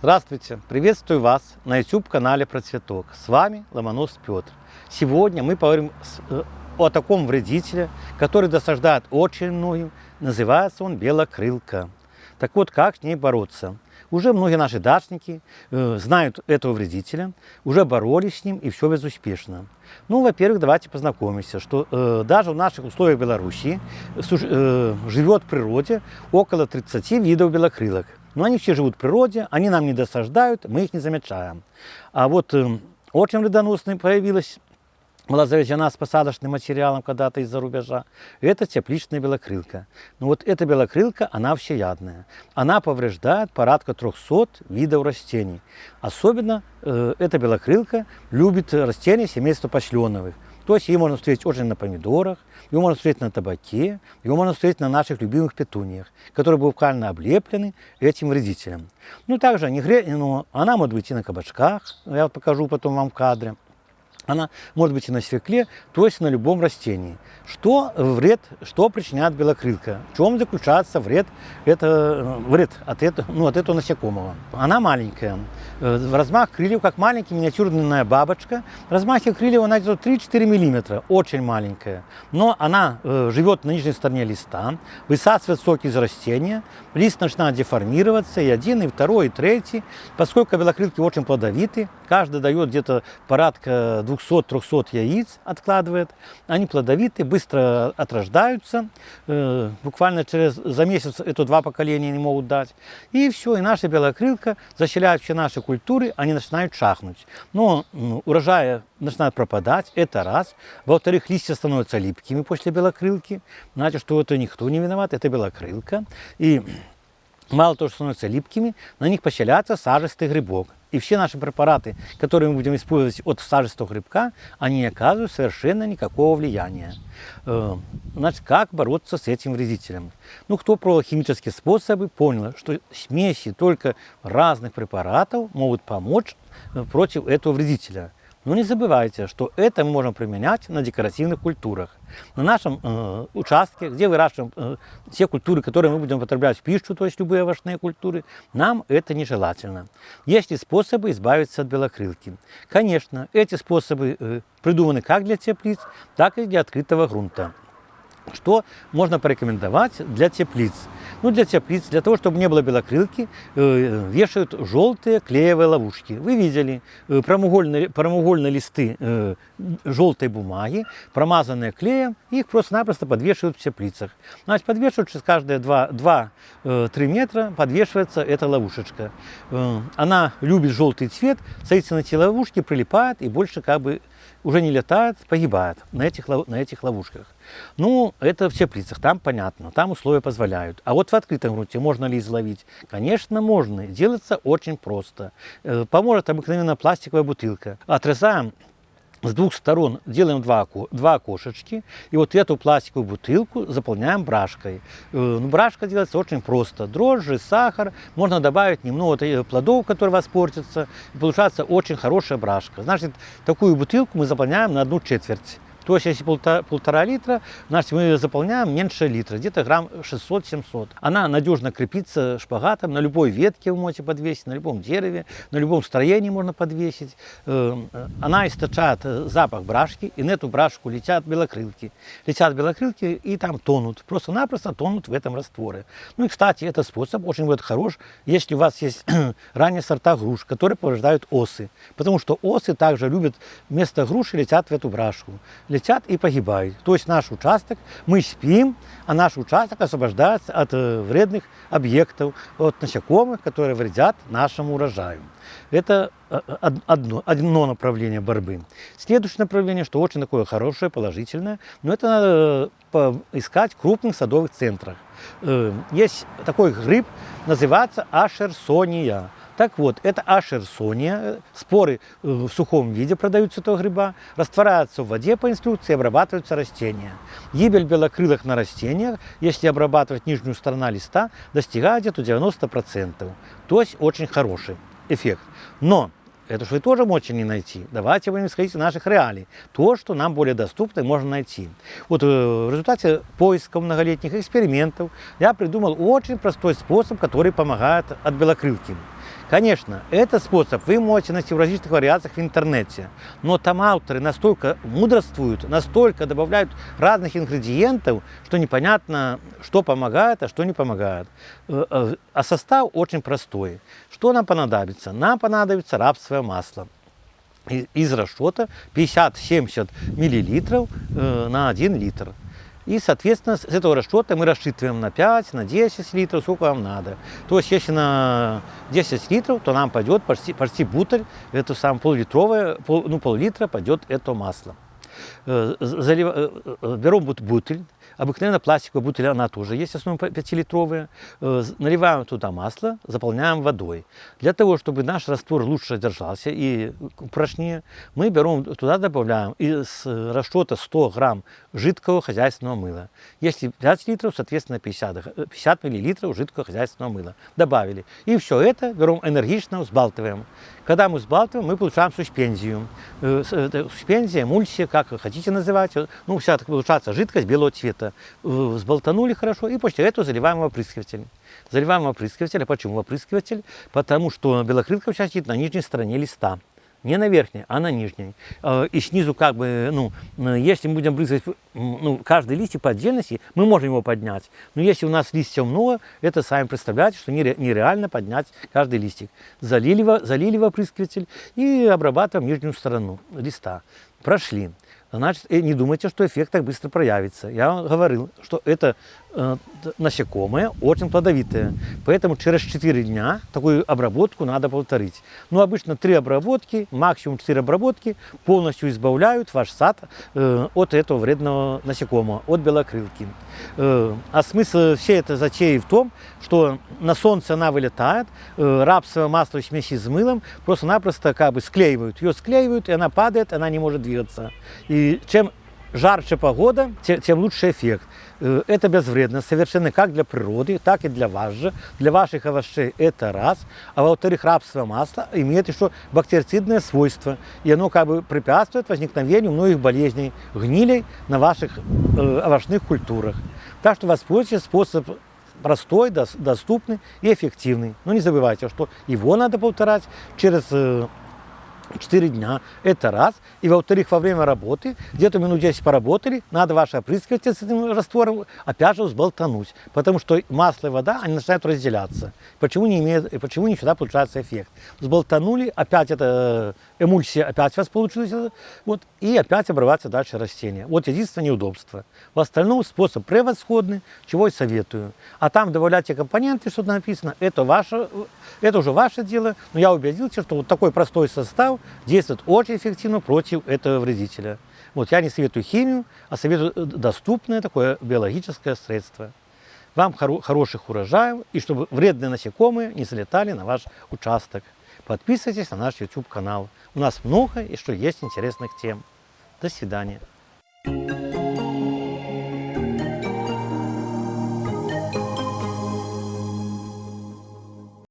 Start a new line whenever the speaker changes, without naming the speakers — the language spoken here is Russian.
Здравствуйте! Приветствую вас на YouTube-канале про цветок. С вами Ломонос Петр. Сегодня мы поговорим э, о таком вредителе, который досаждает очень многим. Называется он белокрылка. Так вот, как с ней бороться? Уже многие наши дачники э, знают этого вредителя, уже боролись с ним и все безуспешно. Ну, во-первых, давайте познакомимся, что э, даже в наших условиях Беларуси э, живет в природе около 30 видов белокрылок. Но они все живут в природе, они нам не досаждают, мы их не замечаем. А вот э, очень вредоносной появилась была завезена с посадочным материалом когда-то из-за рубежа. Это тепличная белокрылка. Но вот эта белокрылка, она всеядная. Она повреждает порядка 300 видов растений. Особенно э, эта белокрылка любит растения семейства пошленовых. То есть ее можно встретить очень на помидорах, ее можно встретить на табаке, ее можно встретить на наших любимых петуниях, которые буквально облеплены этим вредителем. Ну, также гре... ну, она может быть и на кабачках, я вот покажу потом вам в кадре. Она может быть и на свекле, то есть на любом растении. Что вред, что причиняет белокрылка? В чем заключается вред, это, вред от, этого, ну, от этого насекомого? Она маленькая. Э, размах крыльев, как маленькая миниатюрная бабочка. Размах крыльев она где-то 3-4 мм, очень маленькая. Но она э, живет на нижней стороне листа, высасывает соки из растения, лист начинает деформироваться, и один, и второй, и третий. Поскольку белокрылки очень плодовиты, каждый дает где-то порядка 200-300 яиц, откладывает. Они плодовиты, быстро отрождаются. Э, буквально через, за месяц это два поколения не могут дать. И все, и наша белокрылка заселяет все наши культуры, они начинают шахнуть. Но урожая начинает пропадать, это раз. Во-вторых, листья становятся липкими после белокрылки. Значит, что это никто не виноват, это белокрылка. И мало того, что становятся липкими, на них поселяется сажистый грибок. И все наши препараты, которые мы будем использовать от сажистого грибка, они не оказывают совершенно никакого влияния. Э, значит, как бороться с этим вредителем? Ну, кто пробовал химические способы, понял, что смеси только разных препаратов могут помочь э, против этого вредителя. Но не забывайте, что это мы можем применять на декоративных культурах. На нашем э, участке, где выращиваем э, те культуры, которые мы будем употреблять в пищу, то есть любые овощные культуры, нам это нежелательно. Есть ли способы избавиться от белокрылки? Конечно, эти способы э, придуманы как для теплиц, так и для открытого грунта. Что можно порекомендовать для теплиц? Ну, для теплиц, для того, чтобы не было белокрылки, э, вешают желтые клеевые ловушки. Вы видели э, прямоугольные, прямоугольные листы э, желтой бумаги, промазанные клеем, их просто-напросто подвешивают в теплицах. Значит, подвешивают через каждые 2-3 метра, подвешивается эта ловушечка. Она любит желтый цвет, на эти ловушки, прилипает и больше как бы уже не летает, погибает на этих, на этих ловушках. Ну, это в теплицах, там понятно, там условия позволяют. А вот в открытом грунте можно ли изловить? Конечно, можно. Делается очень просто. Э, поможет обыкновенная пластиковая бутылка. Отрезаем с двух сторон делаем два, два окошечки, и вот эту пластиковую бутылку заполняем брашкой. Э, ну, брашка делается очень просто. Дрожжи, сахар, можно добавить немного плодов, которые вас портятся, и получается очень хорошая брашка. Значит, такую бутылку мы заполняем на одну четверть. То есть, если полтора, полтора литра, значит, мы заполняем меньше литра, где-то грамм 600-700. Она надежно крепится шпагатом, на любой ветке вы можете подвесить, на любом дереве, на любом строении можно подвесить. Э, она источает э, запах брашки, и на эту брашку летят белокрылки. Летят белокрылки и там тонут, просто-напросто тонут в этом растворе. Ну и, кстати, этот способ очень будет хорош, если у вас есть ранние сорта груш, которые повреждают осы. Потому что осы также любят вместо груши летят в эту брашку летят и погибают. То есть наш участок, мы спим, а наш участок освобождается от э, вредных объектов, от насекомых, которые вредят нашему урожаю. Это э, одно, одно направление борьбы. Следующее направление, что очень такое хорошее, положительное, но это надо э, искать в крупных садовых центрах. Есть такой гриб, называется ашерсония. Так вот, это ашерсония, споры э, в сухом виде продаются этого гриба, растворяются в воде по инструкции, обрабатываются растения. Гибель белокрылых на растениях, если обрабатывать нижнюю сторону листа, достигает где-то 90%. То есть очень хороший эффект. Но это же вы тоже можете не найти. Давайте будем исходить из наших реалий. То, что нам более доступно, можно найти. Вот э, в результате поисков многолетних экспериментов я придумал очень простой способ, который помогает от белокрылки. Конечно, этот способ вы можете найти в различных вариациях в интернете, но там авторы настолько мудрствуют, настолько добавляют разных ингредиентов, что непонятно, что помогает, а что не помогает. Э, э, а состав очень простой. Что нам понадобится? Нам понадобится рапсовое масло из расчета 50-70 миллилитров э, на 1 литр. И, соответственно, с этого расчета мы рассчитываем на 5, на 10 литров, сколько вам надо. То есть, если на 10 литров, то нам пойдет почти, почти бутыль, это самое пол-литровое, пол, ну, пол-литра пойдет это масло. Э, залив... Э, э, берем бутыль, обыкновенно пластиковая бутыль, она тоже есть, основном 5-литровая. Наливаем туда масло, заполняем водой. Для того, чтобы наш раствор лучше держался и прочнее, мы берем, туда добавляем из расчета 100 грамм жидкого хозяйственного мыла. Если 5 литров, соответственно 50, 50 миллилитров жидкого хозяйственного мыла. Добавили. И все это берем энергично, взбалтываем. Когда мы взбалтываем, мы получаем суспензию. Суспензия, эмульсия, как хотите называть. Ну, вся получается жидкость белого цвета. Э, взболтанули хорошо и после этого заливаем в опрыскиватель. Заливаем в опрыскиватель. А почему в опрыскиватель? Потому что белокрылка сидит на нижней стороне листа. Не на верхней, а на нижней. Э, и снизу как бы, ну, если мы будем брызгать ну, каждый листик по отдельности, мы можем его поднять. Но если у нас листьев много, это сами представляете, что нереально поднять каждый листик. Залили, залили в опрыскиватель и обрабатываем нижнюю сторону листа. Прошли значит, не думайте, что эффект так быстро проявится. Я вам говорил, что это э, насекомое очень плодовитое. Поэтому через 4 дня такую обработку надо повторить. Ну, обычно 3 обработки, максимум 4 обработки полностью избавляют ваш сад э, от этого вредного насекомого, от белокрылки. Э, а смысл всей этой затеи в том, что на солнце она вылетает, э, рапсовое масло смеси с мылом просто-напросто как бы склеивают. Ее склеивают, и она падает, она не может двигаться. И чем жарче погода, тем, лучше эффект. Э, это безвредно совершенно как для природы, так и для вас же. Для ваших овощей это раз. А во-вторых, рапсовое масло имеет еще бактерицидное свойство. И оно как бы препятствует возникновению многих болезней, гнилей на ваших овощных культурах. Так что воспользуйтесь способ простой, доступный и эффективный. Но не забывайте, что его надо повторять через э, 4 дня. Это раз. И во-вторых, во время работы, где-то минут 10 поработали, надо ваше опрыскиватель с этим раствором опять же взболтануть. Потому что масло и вода, они начинают разделяться. Почему не, имеет, почему не всегда получается эффект. Взболтанули, опять эта эмульсия опять у вас получилась. Вот, и опять обрываться дальше растения. Вот единственное неудобство. В остальном способ превосходный, чего и советую. А там добавлять те компоненты, что написано, это, ваше, это уже ваше дело. Но я убедился, что вот такой простой состав действует очень эффективно против этого вредителя. Вот я не советую химию, а советую э, доступное такое биологическое средство. Вам хоро хороших урожаев и чтобы вредные насекомые не залетали на ваш участок. Подписывайтесь на наш YouTube-канал. У нас много и что есть интересных тем. До свидания. Thank you.